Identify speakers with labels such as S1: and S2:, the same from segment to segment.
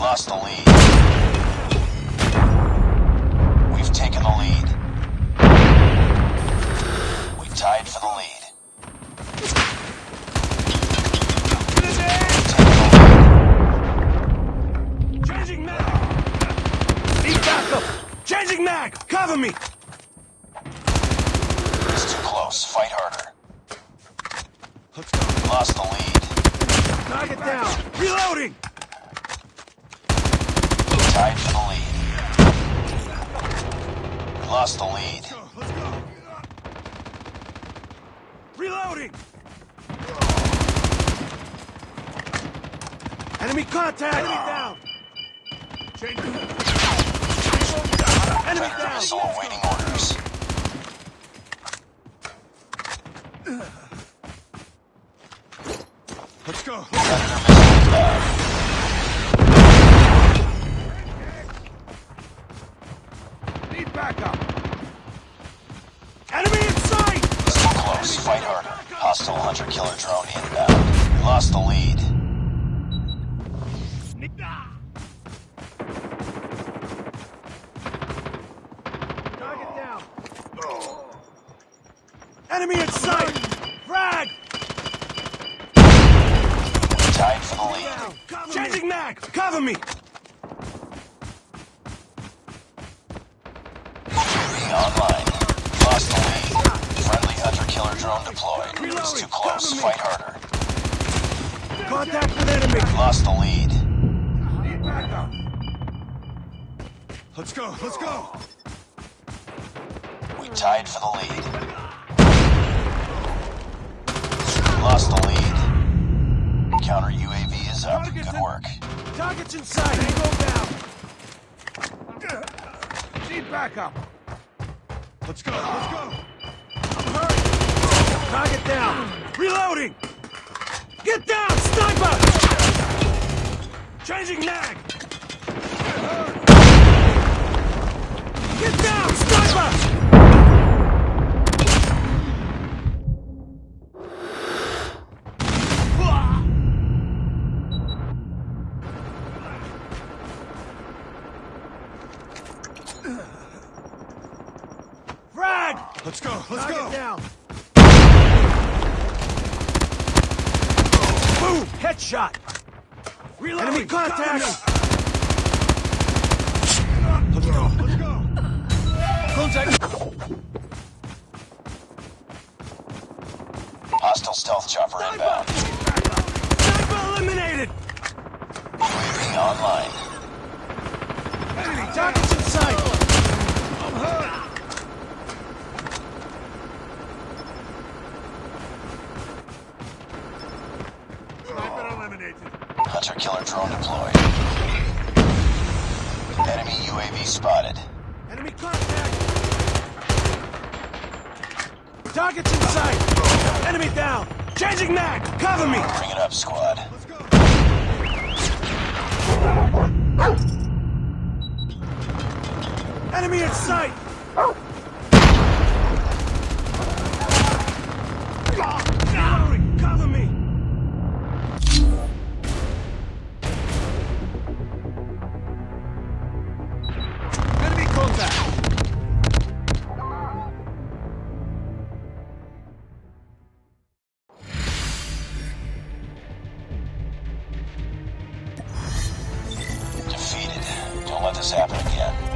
S1: Lost the lead. We've taken the lead. We've tied for the lead. We've taken the lead.
S2: Changing mag! Need backup! Changing mag! Cover me!
S1: It's too close. Fight harder. We lost the lead.
S2: It down! Reloading!
S1: Tied for the lead. We lost the lead.
S2: Let's go! Reloading! Enemy contact! Enemy down! Changing. Enemy down!
S1: missile awaiting orders.
S2: Let's go!
S1: Predator missile inbound.
S2: Need backup! Enemy in sight!
S1: Too close. Fight harder. Hostile hunter killer drone inbound. We lost the lead.
S2: Knock it down! Enemy in sight! Frag!
S1: Tied for the lead.
S2: Changing mag! Cover me!
S1: UAV online. Lost the lead. Friendly hunter killer drone deployed. It's too close. Fight harder.
S2: Contact with enemy!
S1: Lost the lead.
S2: Need backup! Let's go, let's go!
S1: We tied for the lead. Lost the lead. Counter UAV is up. Good work.
S2: Target's inside. Tango down! Need backup! Let's go, let's go! I'm hurt! Target down! Reloading! Get down, sniper! Changing mag! Headshot!
S3: Reloading.
S2: Enemy contact!
S3: Let's go, let's go.
S2: Contact!
S1: Hostile stealth chopper inbound.
S2: Sniper eliminated!
S1: UAV online.
S2: Enemy targets in sight! I'm hurt!
S3: Sniper eliminated.
S1: Hunter killer drone deployed. Enemy UAV spotted.
S2: Enemy contact! Targets in sight! Enemy down! Changing mag! Cover me!
S1: Bring it up, squad.
S3: Let's go.
S2: Enemy in sight!
S1: This happen again.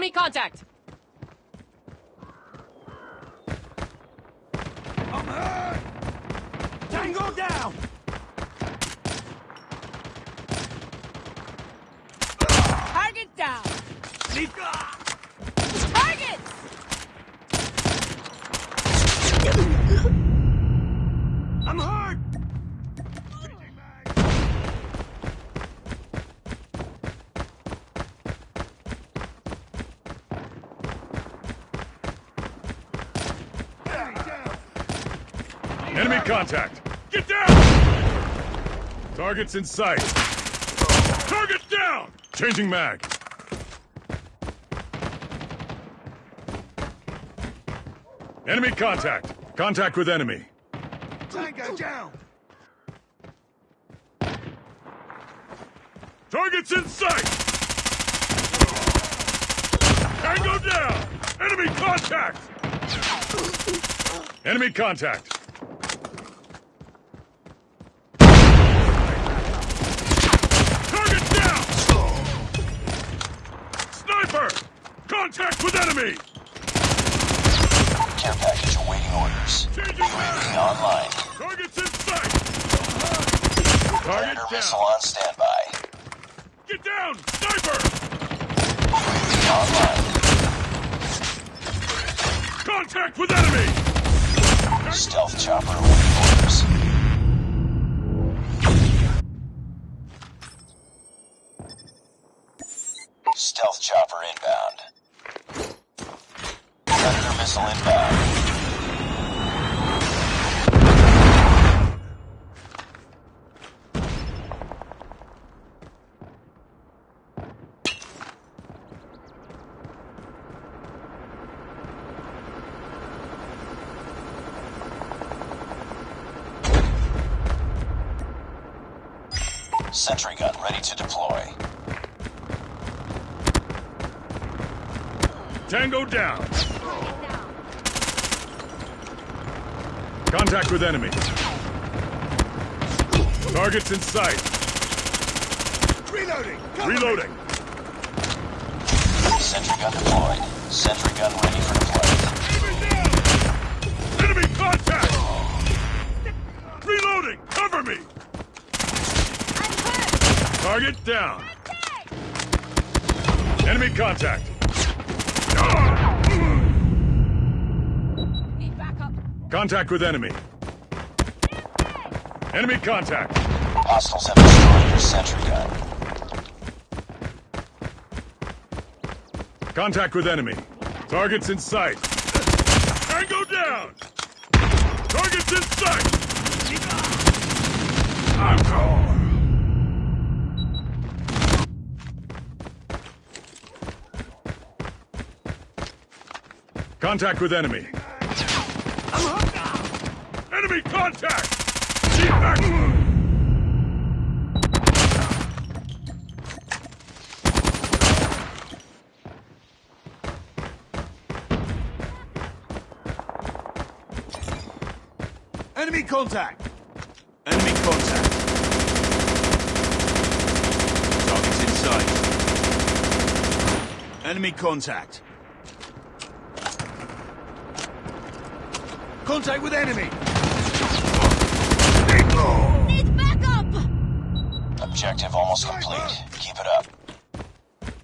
S4: Enemy contact!
S2: I'm hurt! Tango down!
S4: Target down!
S2: Need...
S4: Target!
S2: I'm hurt!
S3: Enemy contact! Get down! Target's in sight. Target down! Changing mag. Enemy contact. Contact with enemy.
S2: Tango down!
S3: Target's in sight! Tango down! Enemy contact! Enemy contact! Contact with enemy!
S1: Care package awaiting orders.
S3: Changing
S1: UAV online.
S3: Target's in sight! Target
S1: Predator missile on standby.
S3: Get down! Sniper!
S1: UAV online.
S3: Contact with enemy!
S1: Stealth chopper awaiting orders. Missile inbound. Sentry gun ready to deploy.
S3: Tango down! Contact with enemy. Target's in sight.
S2: Reloading! Cover me.
S3: Reloading.
S1: Sentry gun deployed. Sentry gun ready for deployment.
S3: Enemy contact! Reloading! Cover me! Target down. Enemy contact. Contact with enemy. Enemy contact.
S1: Hostiles have destroyed your sentry gun.
S3: Contact with enemy. Target's in sight. Tango down! Target's in sight! Encore! Contact with enemy. Enemy contact! Keep back!
S2: Enemy contact! Enemy contact. Target's in sight. Enemy contact. Contact with enemy!
S4: Need backup!
S1: Objective almost complete. Keep it up.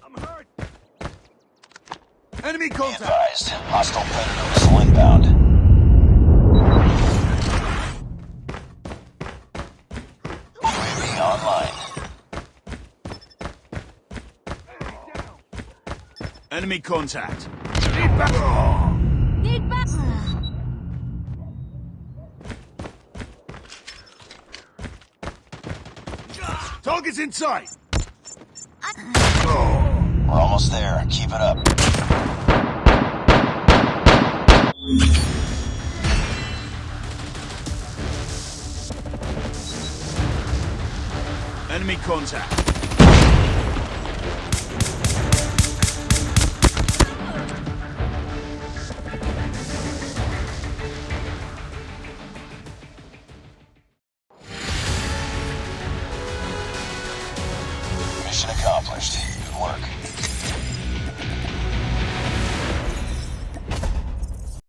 S2: I'm hurt! Enemy
S1: Be
S2: contact!
S1: advised. Hostile predator missile inbound. UAV online.
S2: Enemy contact. Need back!
S4: Need backup!
S2: Target's in sight!
S1: We're almost there. Keep it up.
S2: Enemy contact.